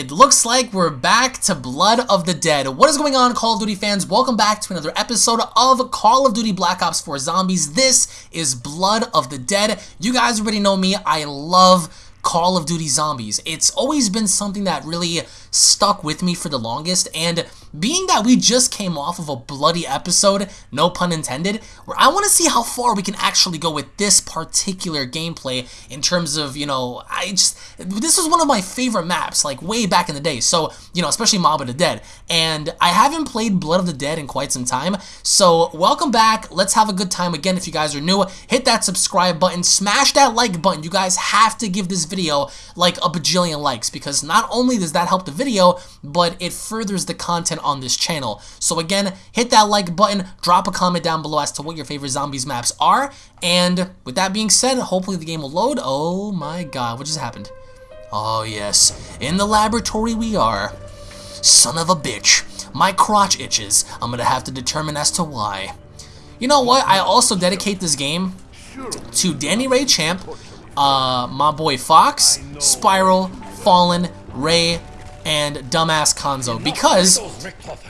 It looks like we're back to Blood of the Dead. What is going on, Call of Duty fans? Welcome back to another episode of Call of Duty Black Ops 4 Zombies. This is Blood of the Dead. You guys already know me. I love Call of Duty Zombies. It's always been something that really stuck with me for the longest, and being that we just came off of a bloody episode, no pun intended, where I want to see how far we can actually go with this particular gameplay in terms of, you know, I just, this was one of my favorite maps, like way back in the day, so, you know, especially Mob of the Dead, and I haven't played Blood of the Dead in quite some time, so welcome back, let's have a good time again if you guys are new, hit that subscribe button, smash that like button, you guys have to give this video like a bajillion likes, because not only does that help the video, but it furthers the content on this channel. So again, hit that like button, drop a comment down below as to what your favorite zombies maps are, and with that being said, hopefully the game will load. Oh my god, what just happened? Oh yes, in the laboratory we are. Son of a bitch, my crotch itches. I'm gonna have to determine as to why. You know what, I also dedicate this game to Danny Ray Champ, uh, my boy Fox, Spiral, Fallen, Ray, and dumbass Konzo because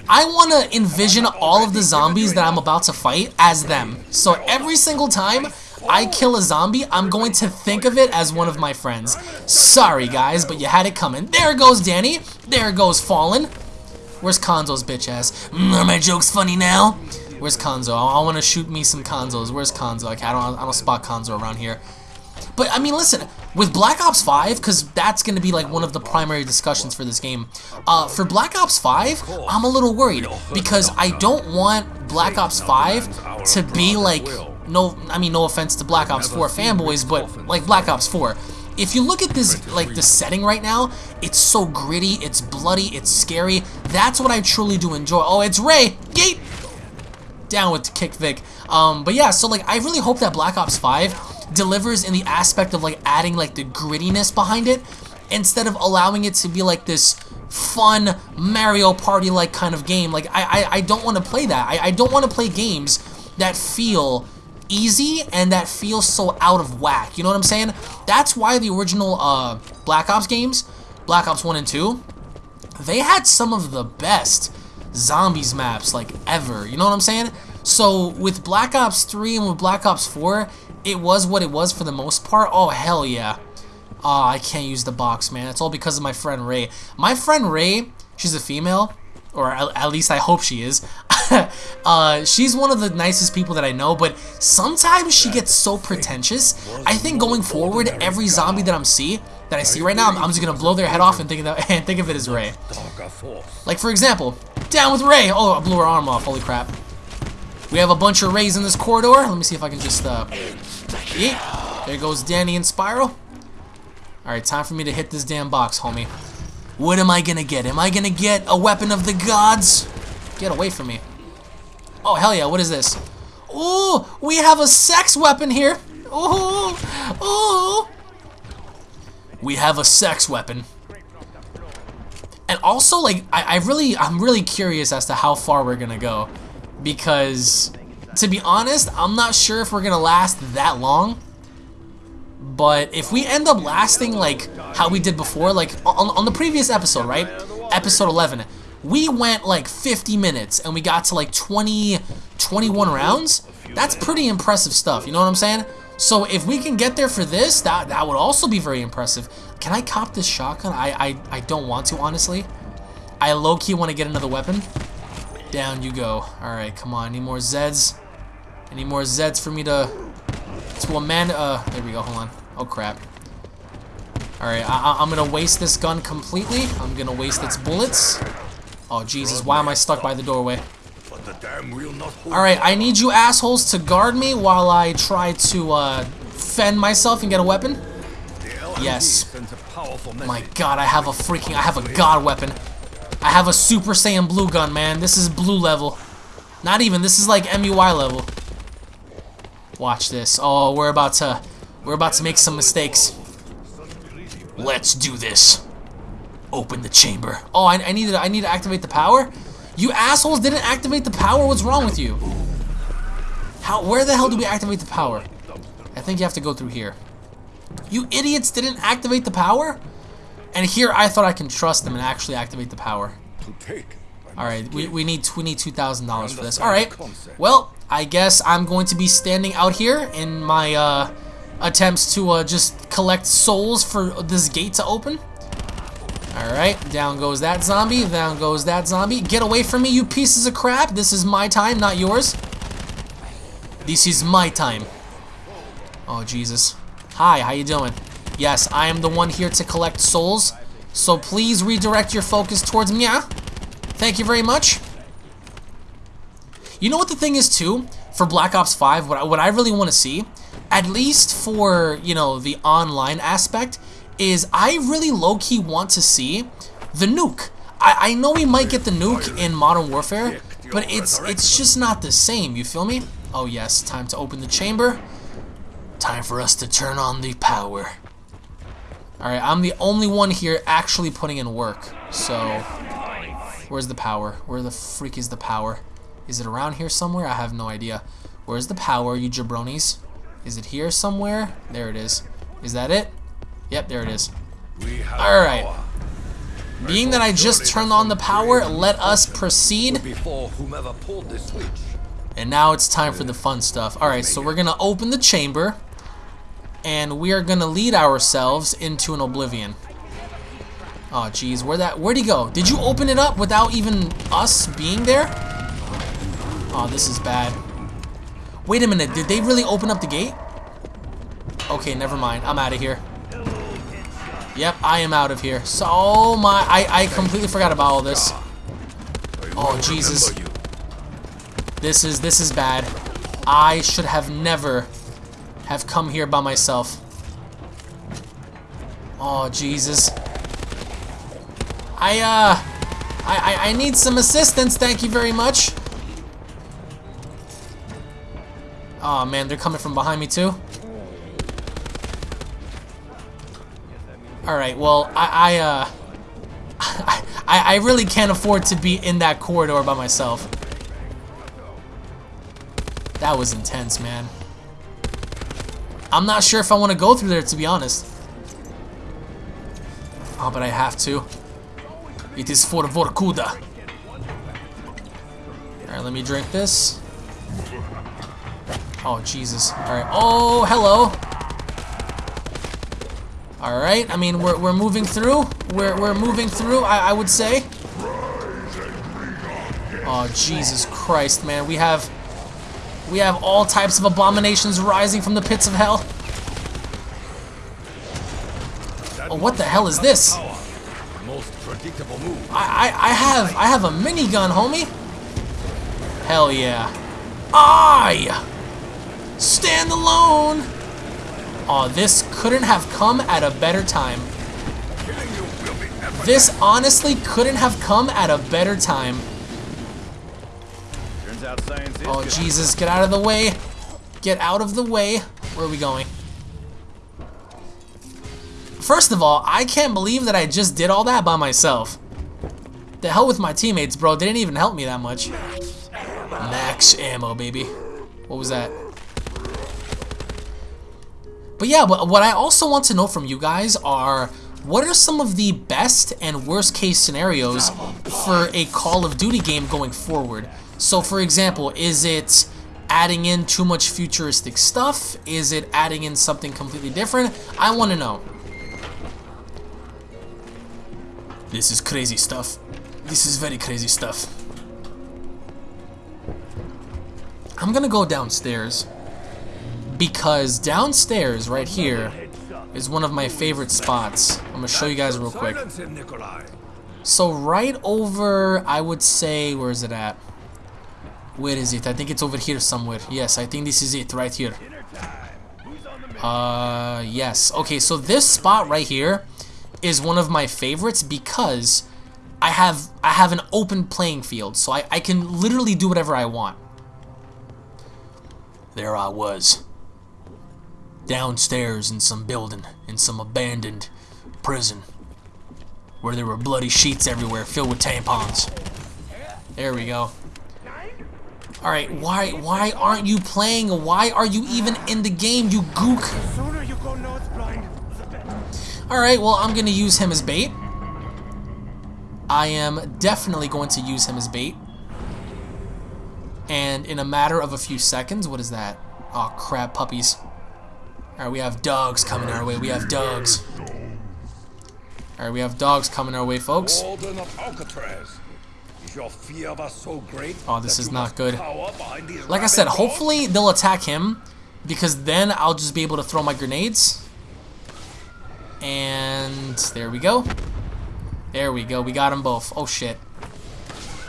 I want to envision all of the zombies that I'm about to fight as them. So every single time I kill a zombie, I'm going to think of it as one of my friends. Sorry guys, but you had it coming. There goes Danny. There goes Fallen. Where's Konzo's bitch ass? Mm, are my jokes funny now? Where's Konzo? I, I want to shoot me some Konzos. Where's Konzo? Like, I don't, I don't spot Konzo around here. But, I mean, listen, with Black Ops 5, because that's going to be, like, one of the primary discussions for this game, uh, for Black Ops 5, I'm a little worried, because I don't want Black Ops 5 to be, like, no, I mean, no offense to Black Ops 4 fanboys, but, like, Black Ops 4. If you look at this, like, the setting right now, it's so gritty, it's bloody, it's scary. That's what I truly do enjoy. Oh, it's Ray! Yeet! Down with Kick Vic. Um, but yeah, so, like, I really hope that Black Ops 5 delivers in the aspect of like adding like the grittiness behind it instead of allowing it to be like this fun Mario Party like kind of game. Like I I, I don't want to play that. I, I don't want to play games that feel easy and that feel so out of whack. You know what I'm saying? That's why the original uh, Black Ops games, Black Ops 1 and 2, they had some of the best zombies maps like ever. You know what I'm saying? So with Black Ops 3 and with Black Ops 4, it was what it was for the most part. Oh, hell yeah. Oh, I can't use the box, man. It's all because of my friend Ray. My friend Ray, she's a female, or at least I hope she is. uh, she's one of the nicest people that I know, but sometimes she gets so pretentious. I think going forward, every zombie that I'm see that I see right now, I'm, I'm just gonna blow their head off and think of that, and think of it as Ray. Like for example, down with Ray. Oh, I blew her arm off. Holy crap. We have a bunch of Rays in this corridor. Let me see if I can just, uh... There goes Danny and Spiral. Alright, time for me to hit this damn box, homie. What am I gonna get? Am I gonna get a weapon of the gods? Get away from me. Oh, hell yeah, what is this? Ooh, we have a sex weapon here. Ooh, ooh. We have a sex weapon. And also, like, I, I really, I'm really curious as to how far we're gonna go because to be honest, I'm not sure if we're gonna last that long. But if we end up lasting like how we did before, like on, on the previous episode, right? Episode 11, we went like 50 minutes and we got to like 20, 21 rounds. That's pretty impressive stuff, you know what I'm saying? So if we can get there for this, that, that would also be very impressive. Can I cop this shotgun? I, I, I don't want to, honestly. I low-key want to get another weapon. Down you go. Alright, come on. Any more Zeds? Any more Zeds for me to... To Amanda... Uh, there we go. Hold on. Oh, crap. Alright, I'm gonna waste this gun completely. I'm gonna waste its bullets. Oh, Jesus. Why am I stuck by the doorway? Alright, I need you assholes to guard me while I try to, uh, fend myself and get a weapon. Yes. My god, I have a freaking... I have a god weapon. I have a Super Saiyan Blue gun, man. This is blue level. Not even. This is like MUI level. Watch this. Oh, we're about to... We're about to make some mistakes. Let's do this. Open the chamber. Oh, I, I need to, I need to activate the power? You assholes didn't activate the power? What's wrong with you? How? Where the hell do we activate the power? I think you have to go through here. You idiots didn't activate the power? And here I thought I can trust them and actually activate the power. To take. I All right, we, we need we need two thousand dollars for this. All right, well I guess I'm going to be standing out here in my uh, attempts to uh, just collect souls for this gate to open. All right, down goes that zombie. Down goes that zombie. Get away from me, you pieces of crap! This is my time, not yours. This is my time. Oh Jesus! Hi, how you doing? Yes, I am the one here to collect souls. So please redirect your focus towards me. Thank you very much. You know what the thing is too? For Black Ops 5, what I, what I really want to see, at least for, you know, the online aspect, is I really low-key want to see the nuke. I, I know we might get the nuke in Modern Warfare, but it's it's just not the same, you feel me? Oh yes, time to open the chamber. Time for us to turn on the power. Alright, I'm the only one here actually putting in work, so... Where's the power? Where the freak is the power? Is it around here somewhere? I have no idea. Where's the power, you jabronis? Is it here somewhere? There it is. Is that it? Yep, there it is. Alright. Being that I just turned on the power, let us proceed. Before whomever pulled the switch. And now it's time for the fun stuff. Alright, so we're gonna open the chamber. And we are gonna lead ourselves into an oblivion. Oh jeez, where that where'd he go? Did you open it up without even us being there? Oh, this is bad. Wait a minute, did they really open up the gate? Okay, never mind. I'm out of here. Yep, I am out of here. So oh my I, I completely forgot about all this. Oh, Jesus. This is this is bad. I should have never have come here by myself. Oh Jesus. I uh I, I I need some assistance, thank you very much. Oh man, they're coming from behind me too. Alright, well I I uh I, I really can't afford to be in that corridor by myself. That was intense, man. I'm not sure if I want to go through there, to be honest. Oh, but I have to. It is for Vorkuta. Alright, let me drink this. Oh, Jesus. Alright. Oh, hello. Alright, I mean, we're, we're moving through. We're, we're moving through, I, I would say. Oh, Jesus Christ, man. We have... We have all types of abominations rising from the pits of hell. Oh, what the hell is this? I, I, I have I have a minigun, homie. Hell yeah. I stand alone. Oh, this couldn't have come at a better time. This honestly couldn't have come at a better time. Oh. Jesus, get out of the way. Get out of the way. Where are we going? First of all, I can't believe that I just did all that by myself. The hell with my teammates, bro. They didn't even help me that much. Max ammo, baby. What was that? But yeah, but what I also want to know from you guys are what are some of the best and worst case scenarios for a Call of Duty game going forward? So for example, is it adding in too much futuristic stuff? Is it adding in something completely different? I want to know. This is crazy stuff. This is very crazy stuff. I'm gonna go downstairs because downstairs right here is one of my favorite spots. I'm gonna show you guys real quick. Silence him, Nikolai. So right over, I would say, where is it at? Where is it? I think it's over here somewhere. Yes, I think this is it right here. Uh, yes. Okay, so this spot right here is one of my favorites because I have I have an open playing field, so I, I can literally do whatever I want. There I was. Downstairs in some building, in some abandoned prison where there were bloody sheets everywhere filled with tampons. There we go. All right, why why aren't you playing? Why are you even in the game, you gook? sooner you go blind, the better. Alright, well, I'm going to use him as bait. I am definitely going to use him as bait. And in a matter of a few seconds, what is that? Oh, crap, puppies. Alright, we have dogs coming our way. We have dogs. Alright, we have dogs coming our way, folks. Warden of Alcatraz. Your fear of us so great? Oh, this is not good. cower behind these Like I said, dogs? hopefully they'll attack him because then I'll just be able to throw my grenades. And there we go. There we go. We got them both. Oh, shit.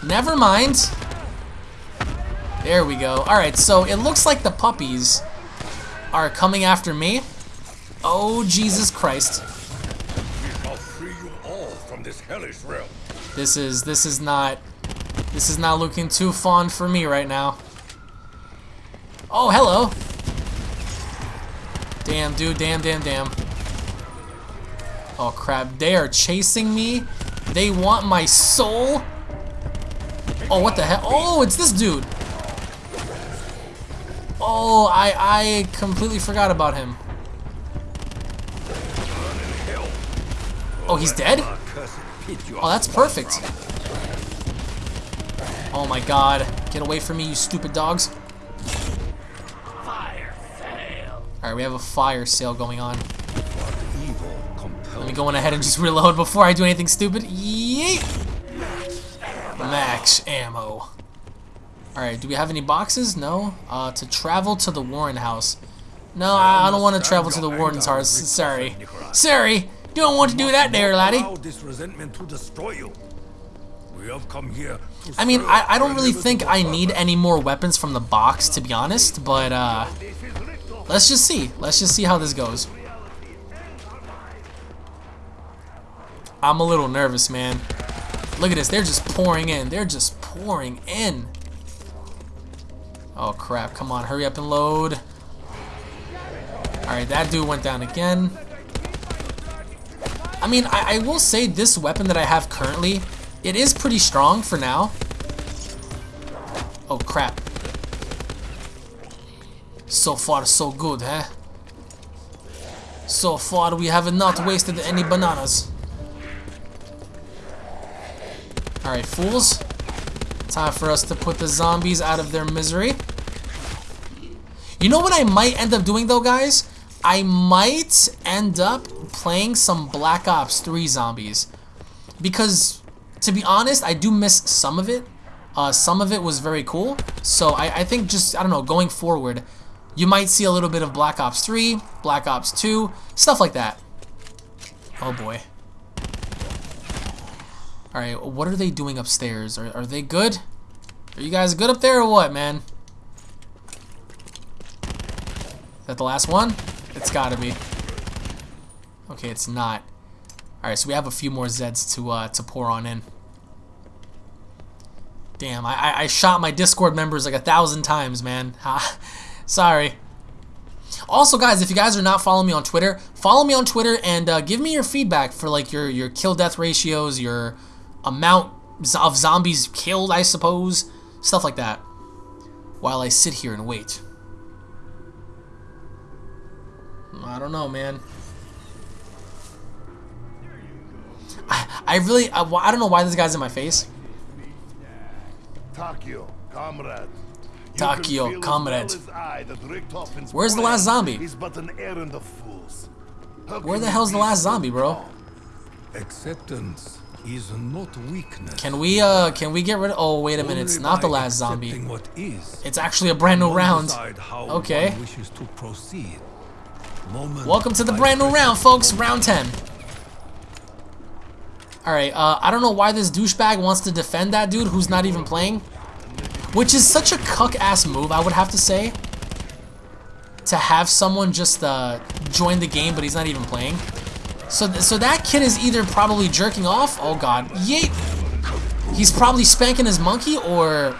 Never mind. There we go. Alright, so it looks like the puppies are coming after me. Oh, Jesus Christ. We shall free you all from this hellish realm. This is, this is not, this is not looking too fond for me right now. Oh, hello. Damn, dude, damn, damn, damn. Oh, crap. They are chasing me. They want my soul. Oh, what the hell? Oh, it's this dude. Oh, I, I completely forgot about him. Oh, he's dead? Accursed pit you Oh, that's perfect. Oh my god. Get away from me, you stupid dogs. Alright, we have a fire sale going on. Let me go on ahead and just reload before I do anything stupid. Yeet! Max ammo. Alright, do we have any boxes? No. Uh, to travel to the Warren house. No, I, I don't want to travel to the Warren's house. Sorry. Sorry! Don't want to do that there, laddie. This resentment to destroy you. We have come here. I mean, I, I don't really think I need any more weapons from the box, to be honest, but, uh, let's just see. Let's just see how this goes. I'm a little nervous, man. Look at this. They're just pouring in. They're just pouring in. Oh, crap. Come on. Hurry up and load. Alright, that dude went down again. I mean, I, I will say this weapon that I have currently, it is pretty strong for now. Oh, crap. So far, so good, huh? So far, we have not wasted any bananas. Alright, fools. Time for us to put the zombies out of their misery. You know what I might end up doing, though, guys? I might end up playing some Black Ops 3 zombies. Because, to be honest, I do miss some of it. Uh, some of it was very cool. So I, I think just, I don't know, going forward, you might see a little bit of Black Ops 3, Black Ops 2, stuff like that. Oh boy. Alright, what are they doing upstairs? Are, are they good? Are you guys good up there or what, man? Is that the last one? It's gotta be. Okay, it's not. Alright, so we have a few more Zeds to uh, to pour on in. Damn, I, I, I shot my Discord members like a thousand times, man. Sorry. Also, guys, if you guys are not following me on Twitter, follow me on Twitter and uh, give me your feedback for like your your kill death ratios, your amount of zombies killed, I suppose, stuff like that. While I sit here and wait. I don't know, man. I, I really, I, I don't know why this guy's in my face. Takeo, comrade. Takeo, can feel as well comrade. as I that Richtofen's Where's the last zombie? Is but an errand of fools. Where the hell's the last zombie, bro? Acceptance is not weakness. Can we, uh, can we get rid of, oh, wait a minute, it's not the last zombie. What is. It's actually a brand new round. Okay. wishes to proceed. Moment Welcome to the brand new round, folks. Round 10. Alright, uh, I don't know why this douchebag wants to defend that dude who's not even playing. Which is such a cuck-ass move, I would have to say. To have someone just, uh, join the game, but he's not even playing. So, th so that kid is either probably jerking off. Oh, God. Yeet. He's probably spanking his monkey, or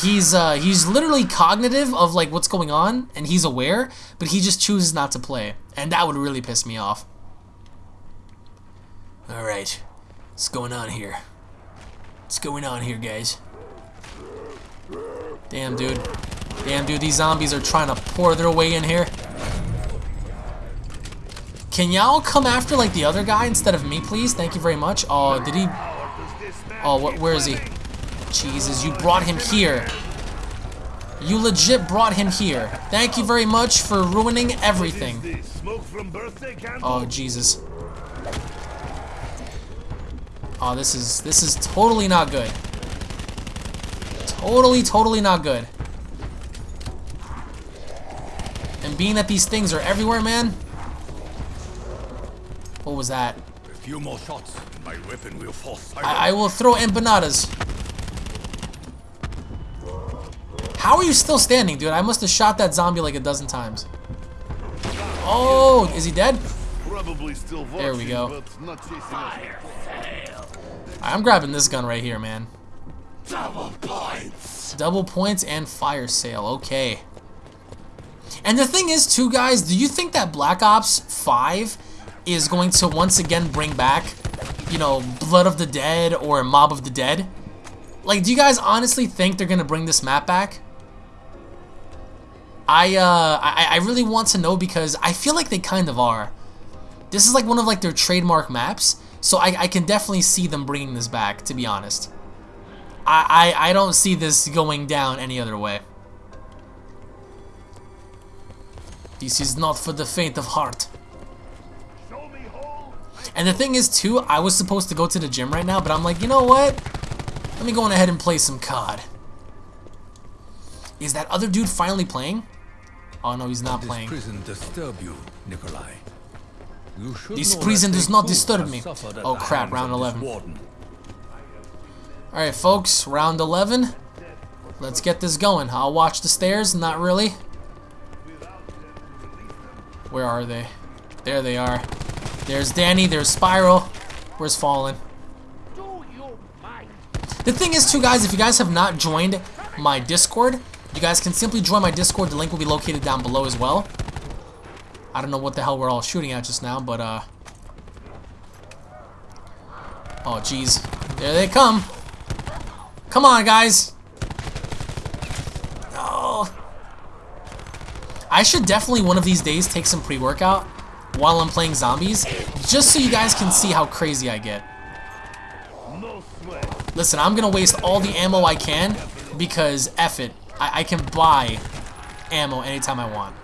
he's uh, he's literally cognitive of like what's going on and he's aware, but he just chooses not to play, and that would really piss me off. All right, what's going on here? What's going on here, guys? Damn, dude. Damn, dude, these zombies are trying to pour their way in here. Can y'all come after like the other guy instead of me, please? Thank you very much. Oh, did he? Oh? Where is he? Jesus, you brought him here. You legit brought him here. Thank you very much for ruining everything. This smoke from birthday candle. Oh, Jesus. Oh, this is this is totally not good. Totally, totally not good. And being that these things are everywhere, man. What was that? A few more shots, and my weapon will fall silent. I, I will throw empanadas. How are you still standing, dude? I must have shot that zombie like a dozen times. Oh, is he dead? Probably still watching, There we go. not. I'm grabbing this gun right here, man. Double points. Double points and fire sale. Okay. And the thing is, too, guys, do you think that Black Ops 5 is going to once again bring back, you know, Blood of the Dead or Mob of the Dead? Like, do you guys honestly think they're going to bring this map back? I, uh, I, I really want to know because I feel like they kind of are. This is like one of like their trademark maps, so I, I can definitely see them bringing this back, to be honest. I, I, I don't see this going down any other way. This is not for the faint of heart. And the thing is, too, I was supposed to go to the gym right now, but I'm like, you know what? Let me go on ahead and play some COD. Is that other dude finally playing? Oh, no, he's not This playing. prison disturb you, Nikolai. You should This prison does not disturb me. Oh, crap, round 11. Alright, folks, round 11. Let's get this going. I'll watch the stairs, not really. Where are they? There they are. There's Danny, there's Spiral. Where's Fallen? The thing is, too, guys, if you guys have not joined my Discord, you guys can simply join my Discord. The link will be located down below as well. I don't know what the hell we're all shooting at just now, but, uh... Oh, jeez. There they come. Come on, guys. No. I should definitely one of these days take some pre-workout while I'm playing zombies, just so you guys can see how crazy I get. Listen, I'm gonna waste all the ammo I can because F it. I, I can buy ammo anytime I want.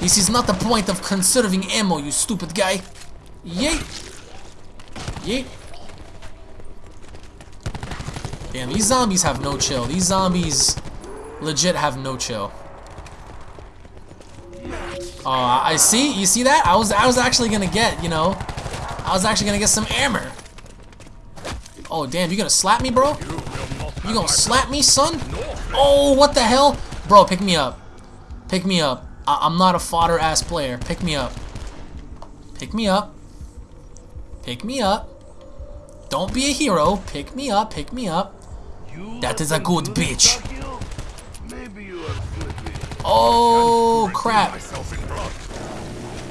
This is not the point of conserving ammo, you stupid guy. Yeet. Yeet. Damn, these zombies have no chill. These zombies legit have no chill. Oh, I I see. You see that? I was I was actually gonna get, you know, I was actually gonna get some armor. Oh damn, you gonna slap me, bro? You gonna slap me, son? Oh, what the hell? Bro, pick me up. Pick me up. I I'm not a fodder ass player. Pick me up. Pick me up. Pick me up. Don't be a hero. Pick me up. Pick me up. You That is a good some bitch. Flippy. Oh, crap.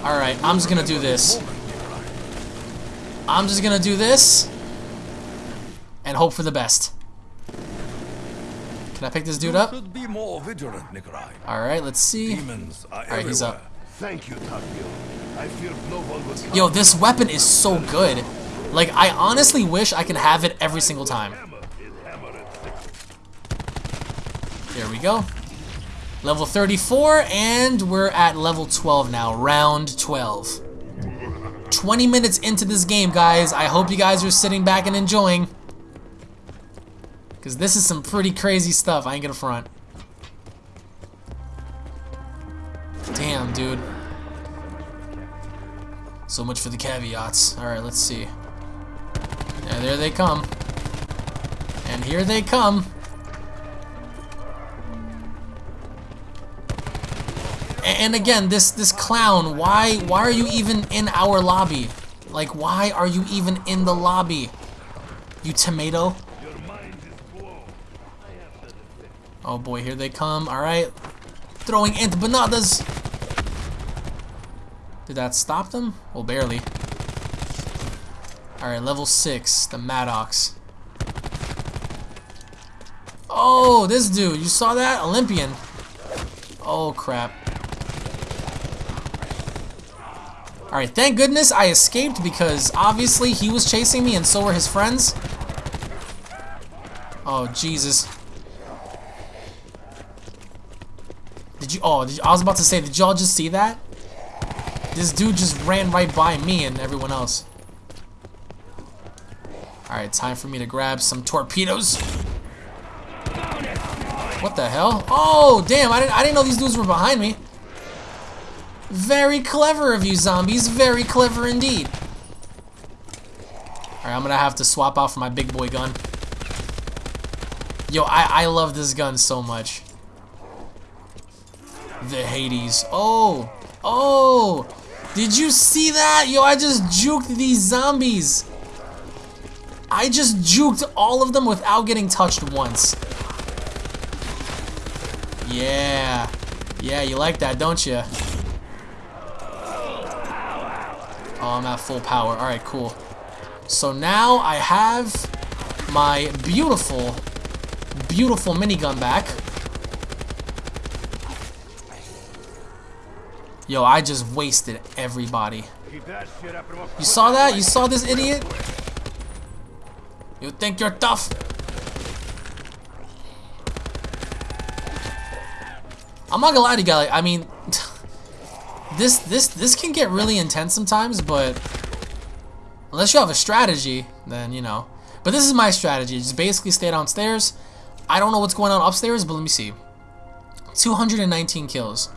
Alright, I'm just gonna do this. I'm just gonna do this. And hope for the best. Can I pick this dude up? should be more vigilant, Nikolai. Alright, let's see. Alright, he's up. Thank you, Takeo. I one. Yo, this weapon is so good. Like, I honestly wish I could have it every single time. Hammer is hammer and sickle. There we go. Level 34, and we're at level 12 now. Round 12. 20 minutes into this game, guys. I hope you guys are sitting back and enjoying. Because this is some pretty crazy stuff. I ain't gonna front. Damn, dude. So much for the caveats. Alright, let's see. Yeah, there they come. And here they come. And again, this this clown, why why are you even in our lobby? Like why are you even in the lobby? You tomato? Your mind is blown. Oh boy, here they come. All right. Throwing empanadas. Did that stop them? Well, barely. All right, level 6, the Maddox. Oh, this dude. You saw that? Olympian. Oh, crap. Alright, thank goodness I escaped because obviously he was chasing me and so were his friends. Oh, Jesus. You- oh, did you, I was about to say, did y'all just see that? This dude just ran right by me and everyone else. Alright, time for me to grab some torpedoes. What the hell? Oh, damn, I didn't, I didn't know these dudes were behind me. Very clever of you, zombies. Very clever indeed. Alright, I'm gonna have to swap out for my big boy gun. Yo, I, I love this gun so much. The Hades. Oh! Oh! Did you see that? Yo, I just juked these zombies. I just juked all of them without getting touched once. Yeah. Yeah, you like that, don't you? Oh, I'm at full power. Alright, cool. So now I have my beautiful, beautiful minigun back. Yo, I just wasted everybody. Keep that shit up and we'll You saw that? You saw this idiot? You think you're tough? I'm not gonna lie to you guys. I mean, this this this can get really intense sometimes, but unless you have a strategy, then you know. But this is my strategy. Just basically stay downstairs. I don't know what's going on upstairs, but let me see. 219 kills.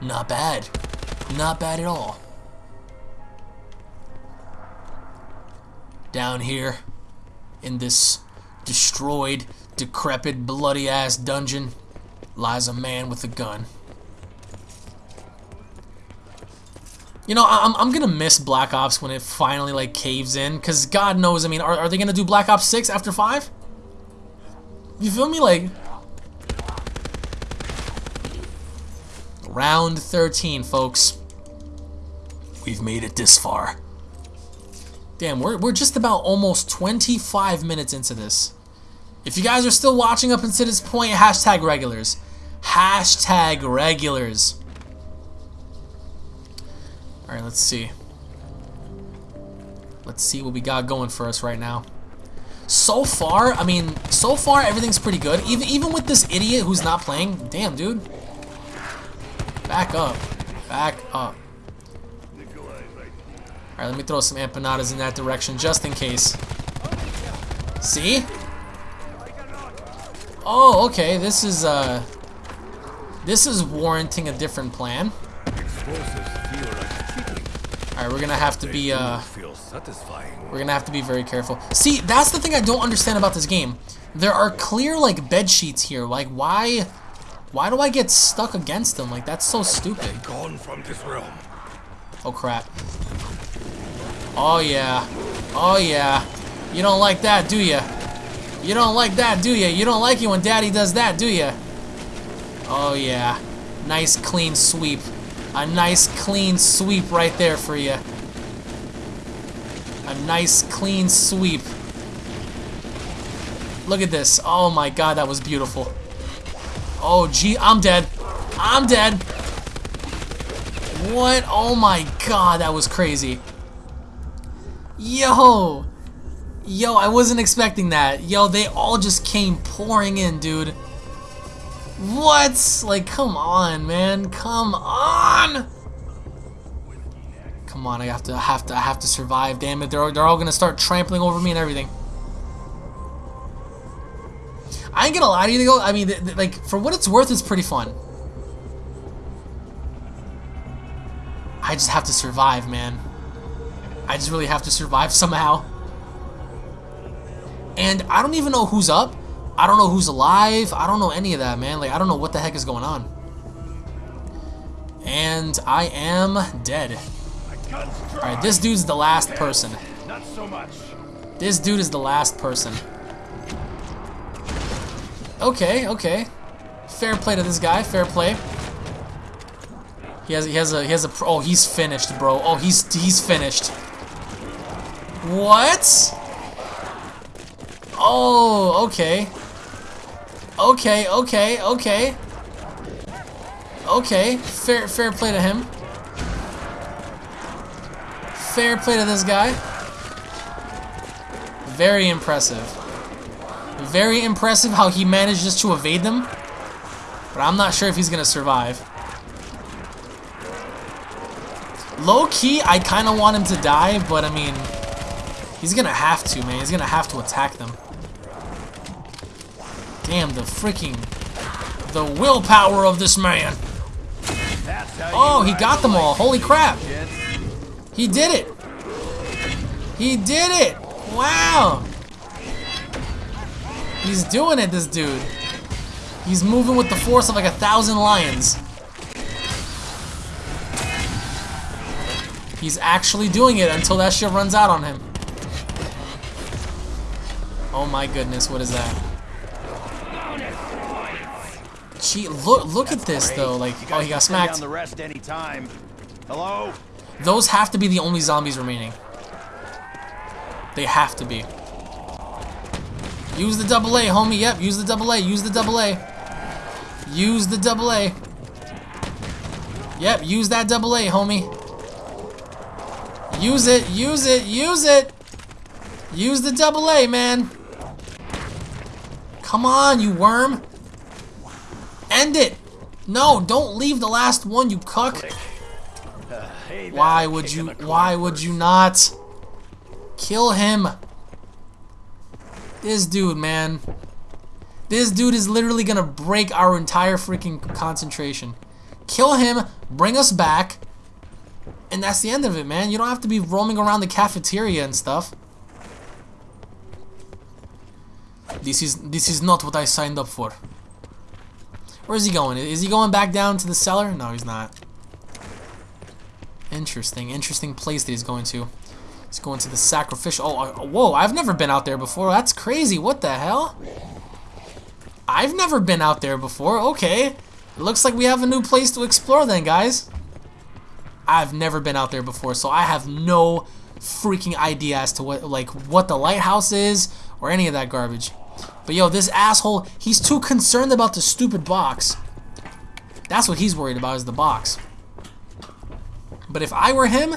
Not bad. Not bad at all. Down here in this destroyed, decrepit, bloody ass dungeon lies a man with a gun. You know, I'm, I'm gonna miss Black Ops when it finally like caves in, cause God knows, I mean, are, are they gonna do Black Ops 6 after 5? You feel me? Like, round 13, folks. We've made it this far. Damn, we're, we're just about almost 25 minutes into this. If you guys are still watching up until this point, hashtag regulars. Hashtag regulars. Alright, let's see. Let's see what we got going for us right now. So far, I mean, so far everything's pretty good. Even even with this idiot who's not playing. Damn, dude. Back up. Back up. Alright, let me throw some empanadas in that direction just in case. See? Oh, okay. This is, uh... This is warranting a different plan. Alright, we're gonna have to be, uh... We're gonna have to be very careful. See, that's the thing I don't understand about this game. There are clear, like, bed sheets here. Like, why... Why do I get stuck against him? Like, that's so stupid. Gone from this realm. Oh, crap. Oh, yeah. Oh, yeah. You don't like that, do you? You don't like that, do you? You don't like it when daddy does that, do you? Oh, yeah. Nice, clean sweep. A nice, clean sweep right there for you. A nice, clean sweep. Look at this. Oh, my God, that was beautiful. Oh, gee, I'm dead. I'm dead. What? Oh my god, that was crazy. Yo! Yo, I wasn't expecting that. Yo, they all just came pouring in, dude. What? Like, come on, man. Come on! Come on, I have to, I have to, I have to survive. Damn it, they're, they're all gonna start trampling over me and everything. I ain't gonna lie to you, though. I mean, like, for what it's worth, it's pretty fun. I just have to survive, man. I just really have to survive somehow. And I don't even know who's up. I don't know who's alive. I don't know any of that, man. Like, I don't know what the heck is going on. And I am dead. Alright, this dude's the last person. Not so much. This dude is the last person. Okay, okay. Fair play to this guy. Fair play. He has he has a he has a oh he's finished, bro. Oh he's he's finished. What? Oh, okay. Okay, okay, okay. Okay, fair fair play to him. Fair play to this guy. Very impressive. Very impressive how he manages to evade them. But I'm not sure if he's going to survive. Low key, I kind of want him to die, but I mean, he's going to have to, man. He's going to have to attack them. Damn, the freaking... The willpower of this man. Oh, he got them all. Holy crap. He did it. He did it. Wow. He's doing it, this dude. He's moving with the force of like a thousand lions. He's actually doing it until that shit runs out on him. Oh my goodness, what is that? Gee, look, look at this though. Like, oh, he got smacked. Down the rest anytime. Hello? Those have to be the only zombies remaining. They have to be. Use the double A, homie. Yep, use the double A. Use the double A. Use the double A. Yep, use that double A, homie. Use it, use it, use it. Use the double A, man. Come on, you worm. End it. No, don't leave the last one, you cuck. Why would you why would you not kill him? This dude, man. This dude is literally gonna break our entire freaking concentration. Kill him, bring us back, and that's the end of it, man. You don't have to be roaming around the cafeteria and stuff. This is this is not what I signed up for. Where's he going? Is he going back down to the cellar? No, he's not. Interesting, interesting place that he's going to. He's go into the sacrificial. Oh, uh, whoa! I've never been out there before. That's crazy. What the hell? I've never been out there before. Okay, it looks like we have a new place to explore then, guys. I've never been out there before, so I have no freaking idea as to what like what the lighthouse is or any of that garbage. But yo, this asshole, he's too concerned about the stupid box. That's what he's worried about is the box. But if I were him,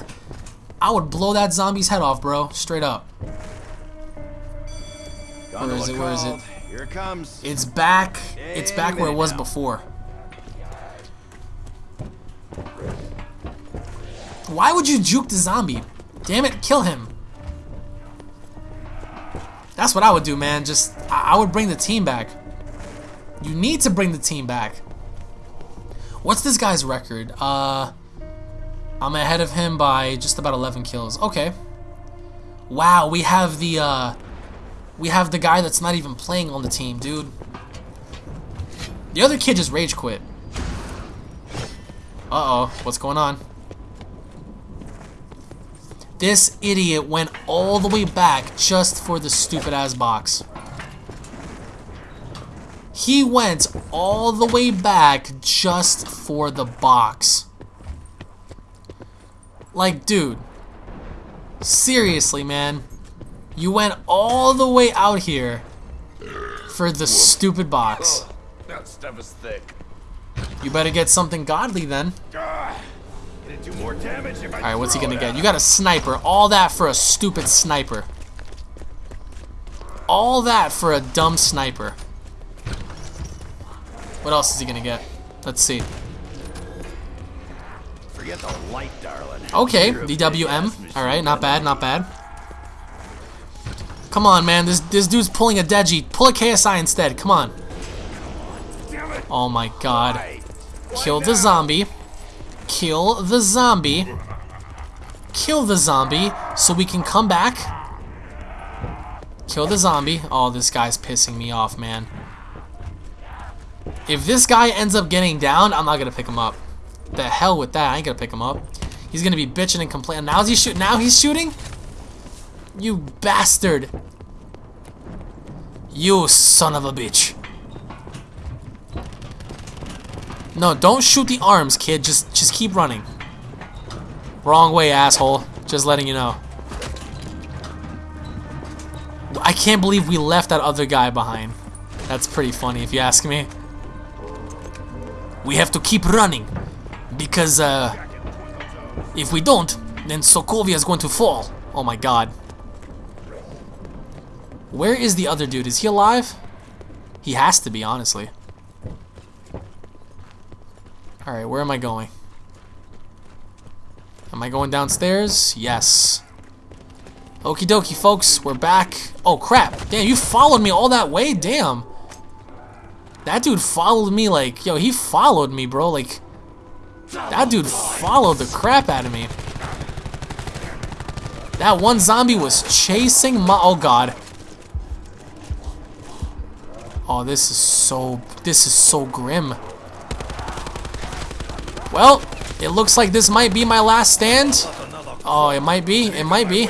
I would blow that zombie's head off, bro. Straight up. Where is it? Where is it? Here it comes. It's back. It's back where it was before. Why would you juke the zombie? Damn it, kill him. That's what I would do, man. Just, I I would bring the team back. You need to bring the team back. What's this guy's record? Uh, I'm ahead of him by just about 11 kills. Okay. Wow, we have the, uh, we have the guy that's not even playing on the team, dude. The other kid just rage quit. Uh-oh, what's going on? This idiot went all the way back just for the stupid ass box. He went all the way back just for the box. Like, dude. Seriously, man. You went all the way out here for the stupid box. Oh, that stuff is thick. You better get something godly then. It'd do more damage if I Alright, what's he gonna get? You got a sniper. All that for a stupid sniper. All that for a dumb sniper. What else is he gonna get? Let's see. Forget the light, darling. Okay, You're a big-ass DWM. Alright, not bad, not bad. Come on, man. This this dude's pulling a Deji. Pull a KSI instead. Come on. Oh my god. Kill the zombie. Kill the zombie. Kill the zombie so we can come back. Kill the zombie. Oh, this guy's pissing me off, man. If this guy ends up getting down, I'm not gonna pick him up. The hell with that. I ain't gonna pick him up. He's gonna be bitching and complaining. Now he's shooting. Now he's shooting. You bastard. You son of a bitch. No, don't shoot the arms, kid. Just just keep running. Wrong way, asshole. Just letting you know. I can't believe we left that other guy behind. That's pretty funny if you ask me. We have to keep running because uh if we don't, then Sokovia is going to fall. Oh my god. Where is the other dude? Is he alive? He has to be, honestly. Alright, where am I going? Am I going downstairs? Yes. Okie dokie, folks. We're back. Oh, crap. Damn, you followed me all that way? Damn. That dude followed me like... Yo, he followed me, bro. Like... That dude followed the crap out of me. That one zombie was chasing my... Oh, God. Oh, this is so... This is so grim. Well, it looks like this might be my last stand. Oh, it might be. It might be.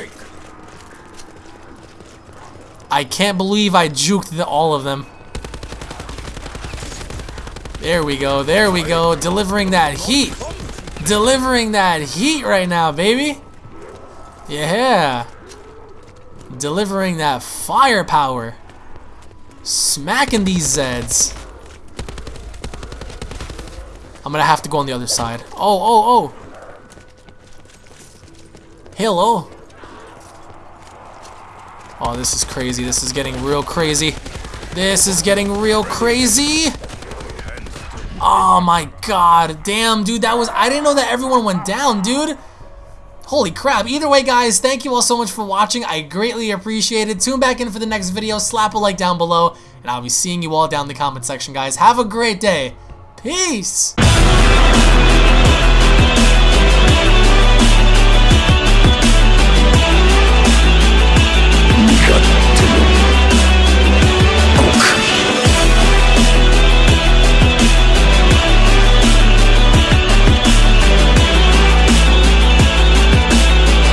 I can't believe I juked the, all of them. There we go. There we go. Delivering that heat. Delivering that heat right now, baby. Yeah. Delivering that firepower. Smacking these Zeds. I'm gonna have to go on the other side. Oh, oh, oh. Hello. Oh, this is crazy. This is getting real crazy. This is getting real crazy. Oh my god. Damn, dude. That was... I didn't know that everyone went down, dude. Holy crap. Either way, guys, thank you all so much for watching. I greatly appreciate it. Tune back in for the next video. Slap a like down below. And I'll be seeing you all down in the comment section, guys. Have a great day. Peace.